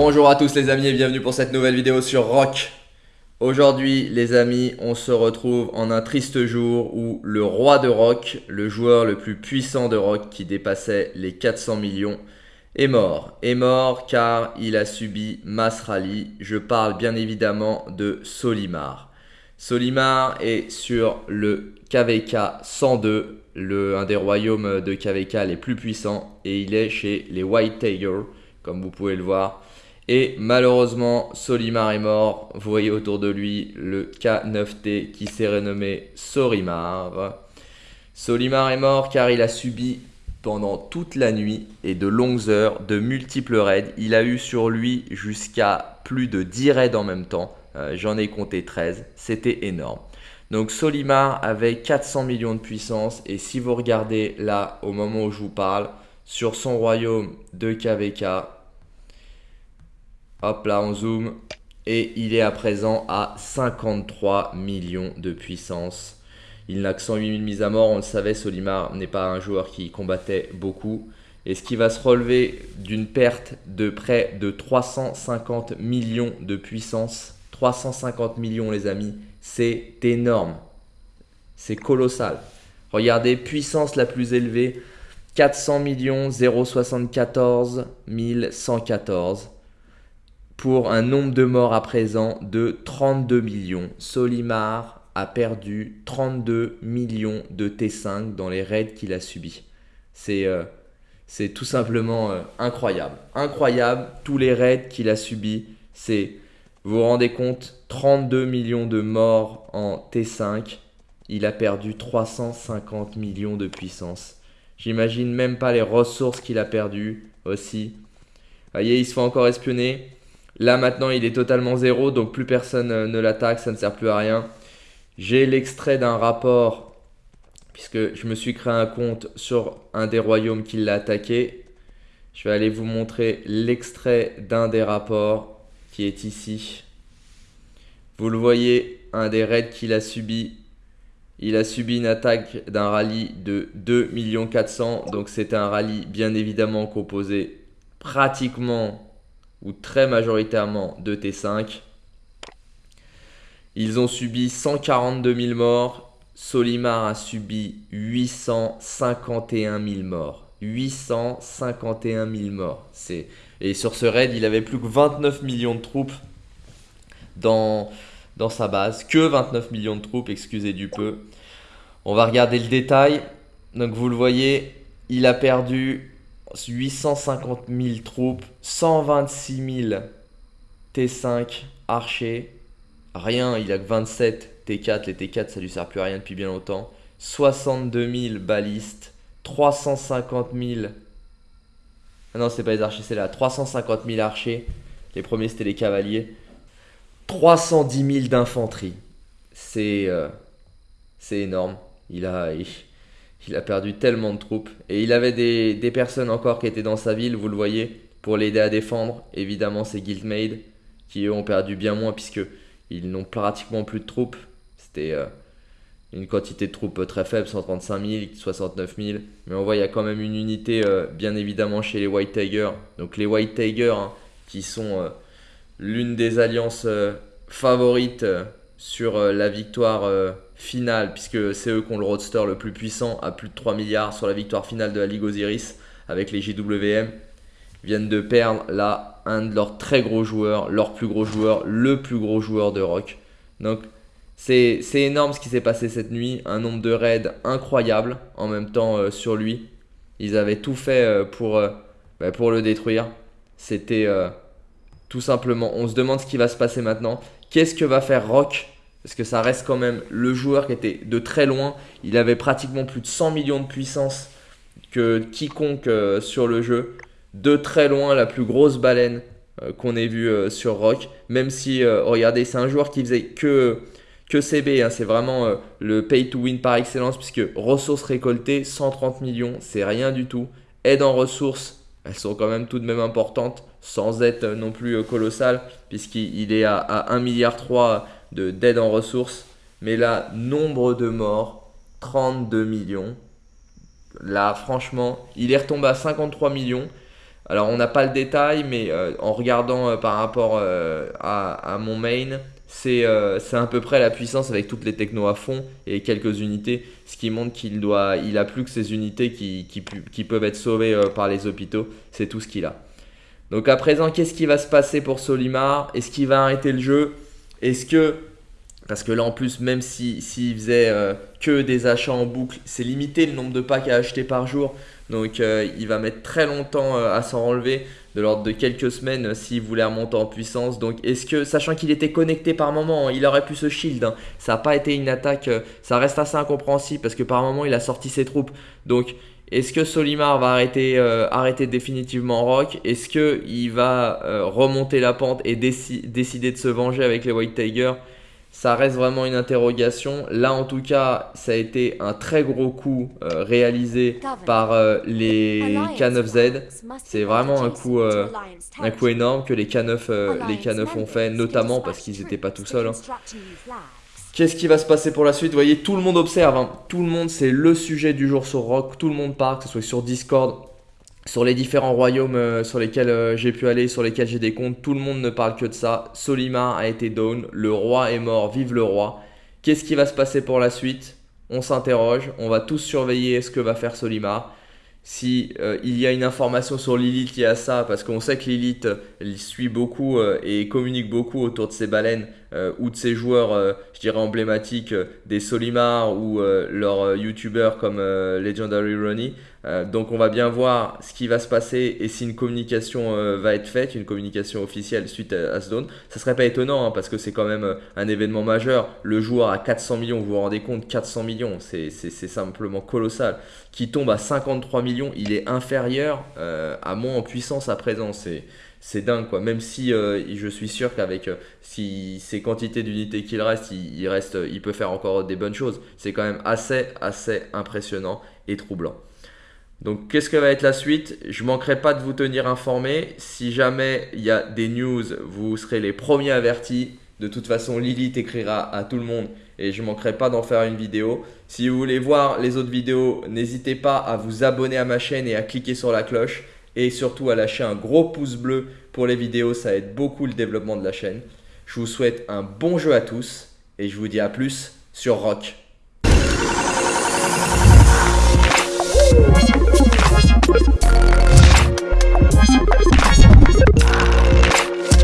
Bonjour à tous les amis et bienvenue pour cette nouvelle vidéo sur Rock. Aujourd'hui les amis, on se retrouve en un triste jour où le roi de Rock, le joueur le plus puissant de Rock qui dépassait les 400 millions, est mort. Est mort car il a subi mass rally. Je parle bien évidemment de Solimar. Solimar est sur le KVK 102, le, un des royaumes de KVK les plus puissants et il est chez les White Tiger comme vous pouvez le voir. Et malheureusement, Solimar est mort. Vous voyez autour de lui le K9T qui s'est renommé Sorimar. Solimar est mort car il a subi pendant toute la nuit et de longues heures de multiples raids. Il a eu sur lui jusqu'à plus de 10 raids en même temps. Euh, j'en ai compté 13. C'était énorme. Donc Solimar avait 400 millions de puissance et si vous regardez là au moment où je vous parle, sur son royaume de KVK, Hop là, on zoom. Et il est à présent à 53 millions de puissance. Il n'a que 108 000 mises à mort. On le savait, Solimar n'est pas un joueur qui combattait beaucoup. Et ce qui va se relever d'une perte de près de 350 millions de puissance. 350 millions les amis, c'est énorme. C'est colossal. Regardez, puissance la plus élevée, 400 millions 074 114 pour un nombre de morts à présent de 32 millions. Solimar a perdu 32 millions de T5 dans les raids qu'il a subis. C'est euh, tout simplement euh, incroyable. Incroyable, tous les raids qu'il a subis. C'est, vous vous rendez compte, 32 millions de morts en T5. Il a perdu 350 millions de puissance. J'imagine même pas les ressources qu'il a perdues aussi. Vous voyez, il se fait encore espionner. Là maintenant il est totalement zéro donc plus personne euh, ne l'attaque, ça ne sert plus à rien. J'ai l'extrait d'un rapport puisque je me suis créé un compte sur un des royaumes qui l'a attaqué. Je vais aller vous montrer l'extrait d'un des rapports qui est ici. Vous le voyez, un des raids qu'il a subi. Il a subi une attaque d'un rallye de 2 400 Donc c'était un rallye bien évidemment composé pratiquement ou très majoritairement de T5. Ils ont subi 142 000 morts. Solimar a subi 851 000 morts. 851 000 morts. Et sur ce raid, il avait plus que 29 millions de troupes dans, dans sa base. Que 29 millions de troupes, excusez du peu. On va regarder le détail. Donc vous le voyez, il a perdu 850 000 troupes, 126 000 T5 archers, rien, il a que 27 T4, les T4 ça lui sert plus à rien depuis bien longtemps, 62 000 balistes, 350 000, ah non c'est pas les archers c'est là, 350 000 archers, les premiers c'était les cavaliers, 310 000 d'infanterie, c'est euh, c'est énorme, il a... a perdu tellement de troupes. Et il avait des, personnes encore qui étaient dans sa ville, vous le voyez, pour l'aider à défendre. Évidemment, c'est Guildmaid, qui eux ont perdu bien moins, puisque ils n'ont pratiquement plus de troupes. C'était euh, une quantité de troupes très faible, 135 000, 69 000. Mais on voit, il y a quand même une unité, euh, bien évidemment, chez les White Tigers. Donc les White Tigers, hein, qui sont euh, l'une des alliances favorites sur la victoire finale, puisque c'est eux qui ont le roadster le plus puissant, à plus de 3 milliards sur la victoire finale de la Ligue Osiris avec les JWM, viennent de perdre là un de leurs très gros joueurs, leur plus gros joueur, le plus gros joueur de rock. Donc c'est énorme ce qui s'est passé cette nuit, un nombre de raids incroyable en même temps euh, sur lui. Ils avaient tout fait euh, pour, euh, bah, pour le détruire. C'était tout simplement, on se demande ce qui va se passer maintenant. Qu'est-ce que va faire Rock parce que ça reste quand même le joueur qui était de très loin. Il avait pratiquement plus de 100 millions de puissance que quiconque euh, sur le jeu. De très loin, la plus grosse baleine euh, qu'on ait vue euh, sur Rock. Même si, regardez, c'est un joueur qui faisait que, que CB. Hein. c'est vraiment le pay to win par excellence. Puisque ressources récoltées, 130 millions, c'est rien du tout. Aide en ressources, elles sont quand même tout de même importantes. Sans être non plus colossal. Puisqu'il est à, à 1,3 milliard d'aide en ressources. Mais là, nombre de morts, 32 millions. Là, franchement, il est retombé à 53 millions. Alors on n'a pas le détail, mais en regardant par rapport à, mon main, c'est à peu près la puissance avec toutes les technos à fond et quelques unités, ce qui montre qu'il doit, il a plus que ces unités qui, qui peuvent être sauvées par les hôpitaux, c'est tout ce qu'il a. Donc à présent, qu'est-ce qui va se passer pour Solimar? Est-ce qu'il va arrêter le jeu? Est-ce que parce que là, en plus, même s'il faisait euh, que des achats en boucle, c'est limité le nombre de packs à acheter par jour. Donc, euh, il va mettre très longtemps euh, à s'en relever, de l'ordre de quelques semaines s'il voulait remonter en puissance. Donc, est-ce que, sachant qu'il était connecté par moment, hein, il aurait pu se shield. Hein. ça n'a pas été une attaque, ça reste assez incompréhensible parce que par moment, il a sorti ses troupes. Donc, est-ce que Solimar va arrêter, arrêter définitivement Rock? Est-ce qu'il va remonter la pente et décider de se venger avec les White Tigers? Ça reste vraiment une interrogation. Là, en tout cas, ça a été un très gros coup euh, réalisé par euh, les K9Z. C'est vraiment un coup, euh, un coup énorme que les K9, les K9 ont fait, notamment parce qu'ils n'étaient pas tout seuls. Hein. Qu'est-ce qui va se passer pour la suite? Vous voyez, tout le monde observe. Hein. Tout le monde, c'est le sujet du jour sur Rock. Tout le monde parle, que ce soit sur Discord, sur les différents royaumes euh, sur lesquels euh, j'ai pu aller, sur lesquels j'ai des comptes, tout le monde ne parle que de ça. Solimar a été down, le roi est mort, vive le roi. Qu'est-ce qui va se passer pour la suite? On s'interroge, on va tous surveiller ce que va faire Solimar. Si euh, il y a une information sur Lilith liée à ça, parce qu'on sait que Lilith suit beaucoup et communique beaucoup autour de ses baleines ou de ses joueurs, je dirais emblématiques, des Solimar ou leurs youtubeurs comme Legendary Ronnie. Euh, donc on va bien voir ce qui va se passer et si une communication euh, va être faite, une communication officielle suite à, ce down. Ça serait pas étonnant hein, parce que c'est quand même euh, un événement majeur. Le joueur à 400 millions, vous vous rendez compte, 400 millions, c'est simplement colossal. Qui tombe à 53 millions, il est inférieur à moi en puissance à présent. C'est dingue quoi. Même si je suis sûr qu'avec si ces quantités d'unités qu'il reste, il, reste, il peut faire encore des bonnes choses. C'est quand même assez assez impressionnant et troublant. Donc qu'est-ce que va être la suite? Je manquerai pas de vous tenir informé. Si jamais il y a des news, vous serez les premiers avertis. De toute façon, Lilith écrira à tout le monde et je manquerai pas d'en faire une vidéo. Si vous voulez voir les autres vidéos, n'hésitez pas à vous abonner à ma chaîne et à cliquer sur la cloche. Et surtout à lâcher un gros pouce bleu pour les vidéos, ça aide beaucoup le développement de la chaîne. Je vous souhaite un bon jeu à tous et je vous dis à plus sur Rock.